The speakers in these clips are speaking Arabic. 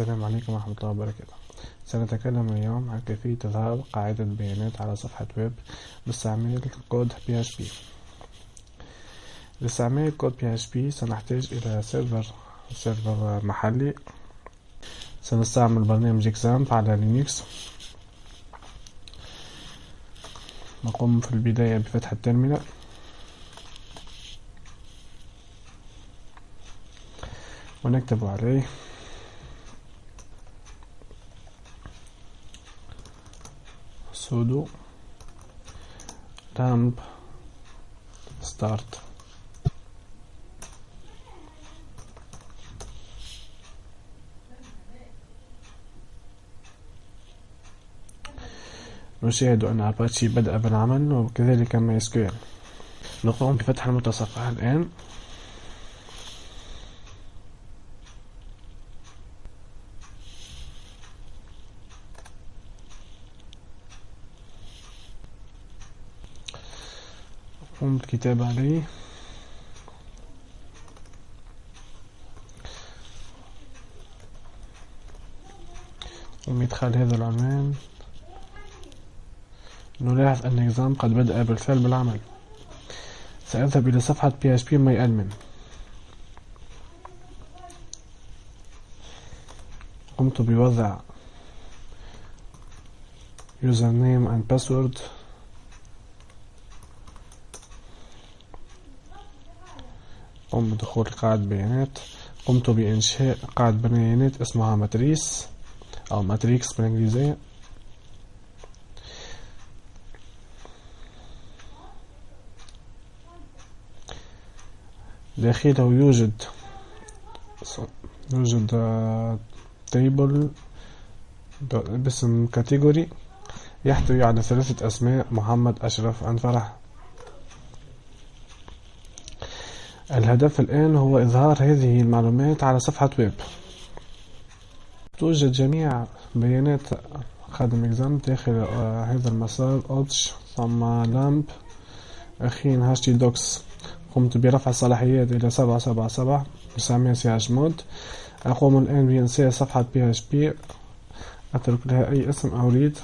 عليكم ورحمة الله وبركاته. سنتكلم اليوم عن كيفية إظهار قاعدة بيانات على صفحة ويب باستعمال كود PHP لاستعمال كود PHP سنحتاج إلى server server محلي. سنستعمل برنامج XAMPP على لينكس نقوم في البداية بفتح ال terminal ونكتب عليه sudo ramp start. نشاهد أن أباتشي بدأ بالعمل وكذلك ما SQL نقوم بفتح المتصفح الآن. نقوم بالكتابة عليه. ومدخل هذا العنوان نلاحظ أن إكزام قد بدأ بالفعل بالعمل. سأذهب إلى صفحة PHP MyAdmin قمت بوضع username and password. قم بدخول قاعدة بيانات. قمت بإنشاء قاعدة بيانات اسمها ماتريس أو matrix بالإنجليزية. داخله يوجد يوجد table باسم category يحتوي على ثلاثة أسماء محمد أشرف أنفرح. الهدف الآن هو إظهار هذه المعلومات على صفحة ويب. توجد جميع بيانات خادم XAMPP داخل آه، هذا المسار opt ثم lampp أخيرا htdocs قمت برفع الصلاحيات إلى سبعة سبعة سبعة بسميها chmod. أقوم الآن بإنشاء صفحة PHP. أترك لها أي اسم أريد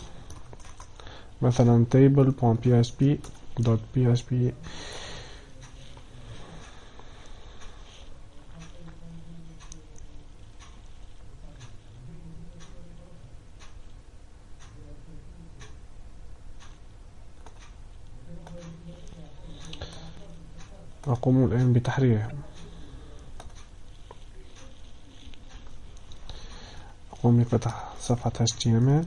مثلا table.php.php أقوم الآن بتحريرها. أقوم بفتح صفحة HTML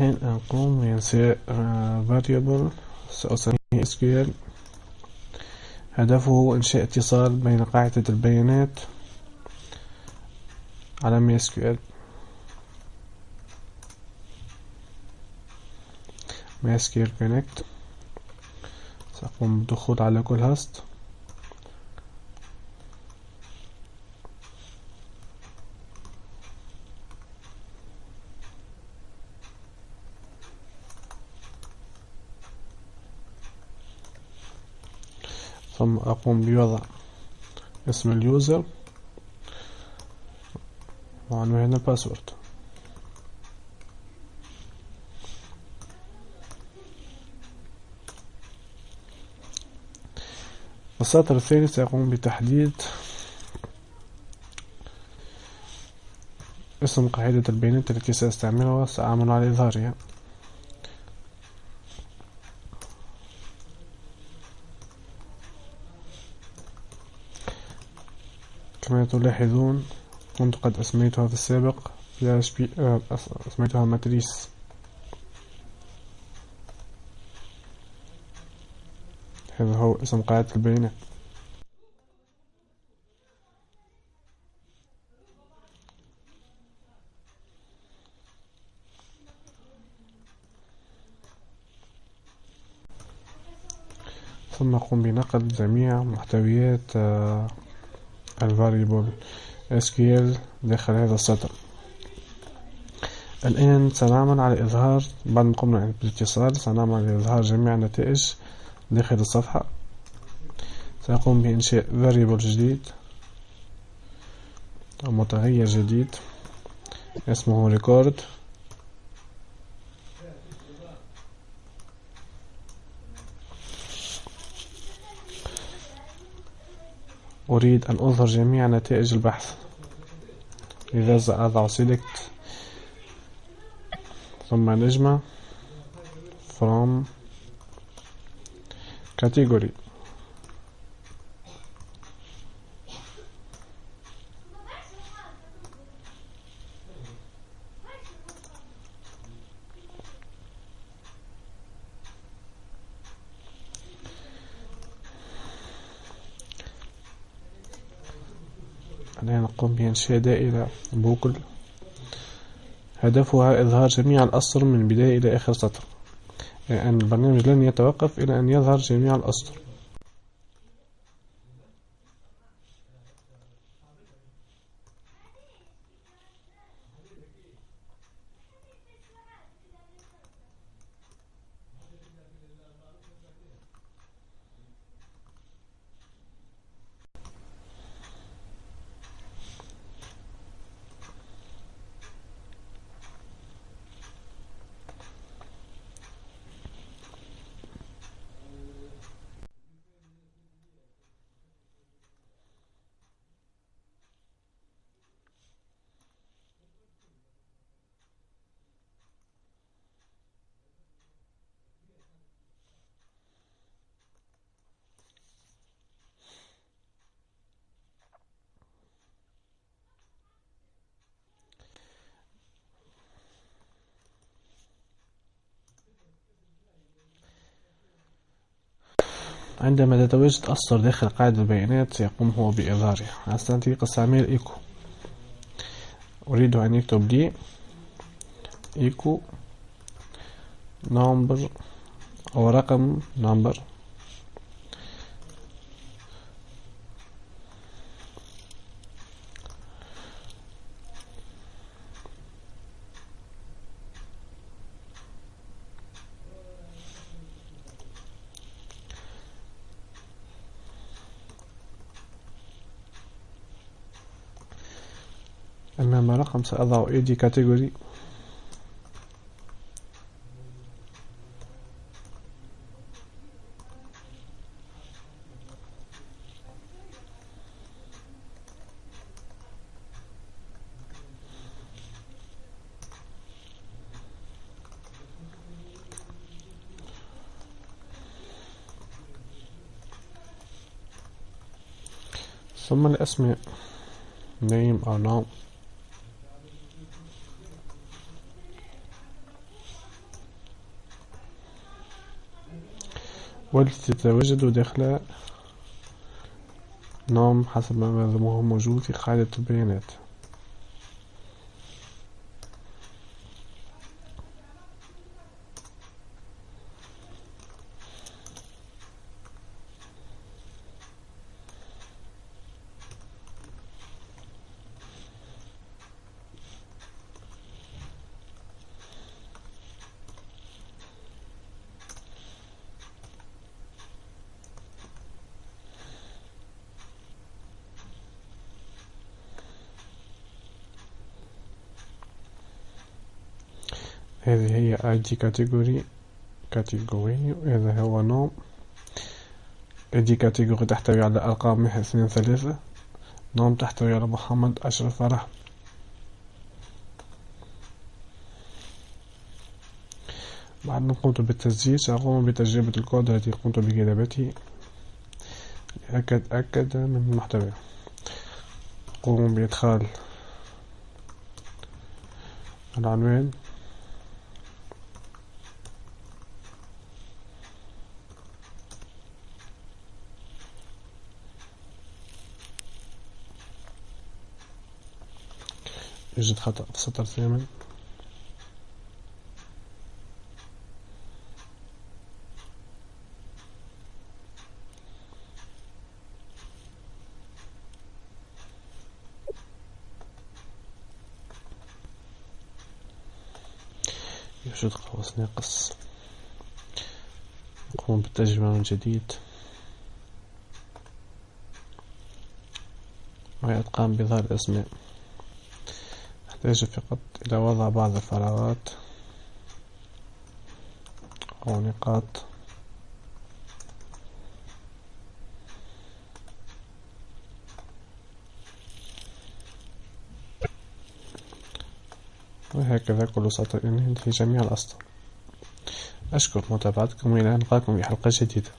الحين نقوم بإنشاء variable. سأسميه SQL هدفه هو إنشاء اتصال بين قاعدة البيانات على MySQL MySQL Connect. سأقوم بالدخول على كل هاست ثم أقوم بوضع اسم ال user. وعنوان ال password السطر الثاني سيقوم بتحديد اسم قاعدة البيانات التي سأستعملها وسأعمل على إظهارها. كما تلاحظون كنت قد أسميتها في السابق PHP آه، أسميتها ماتريس. هذا هو اسم قاعدة البيانات. ثم قم بنقل جميع محتويات آه، الفاريبل SQL داخل هذا السطر. الآن سنعمل على إظهار بعد ما قمنا بالاتصال سنعمل على إظهار جميع النتائج داخل الصفحة. سأقوم بإنشاء variable جديد أو متغير جديد. اسمه record أريد أن أظهر جميع نتائج البحث. لذا أضع select ثم نجمة from category. الآن نقوم بإنشاء دائرة بوكل. هدفها إظهار جميع الأسطر من بداية إلى آخر سطر. يعني البرنامج لن يتوقف إلى أن يظهر جميع الأسطر. عندما تتواجد أسطر داخل قاعدة البيانات سيقوم هو بإظهاره. عن طريق استعمال إيكو. أريد أن يكتب لي echo. number. أو رقم. number. أمام رقم سأضع AD category. ثم الأسماء name أو نام والتي تتواجد داخل نوم حسب ما هو موجود في قاعدة البيانات. هذه هي ID category category. هذا هو نوم. ID category تحتوي على أرقام من اثنين ثلاثة. نوم تحتوي على محمد أشرف فرح. بعد ما قمت بالتسجيل سأقوم بتجربة الكود التي قمت بكتابته. أكد من المحتوى قوم بإدخال العنوان. يوجد خطأ في السطر الثامن يوجد قوس ناقص. نقوم بالترجمة من جديد. وهي أتقان بظهر الأسماء. نحتاج فقط إلى وضع بعض الفراغات أو نقاط. وهكذا كل سطر ينتهي جميع الأسطر. أشكر متابعتكم وإلى أن نلقاكم في حلقة جديدة.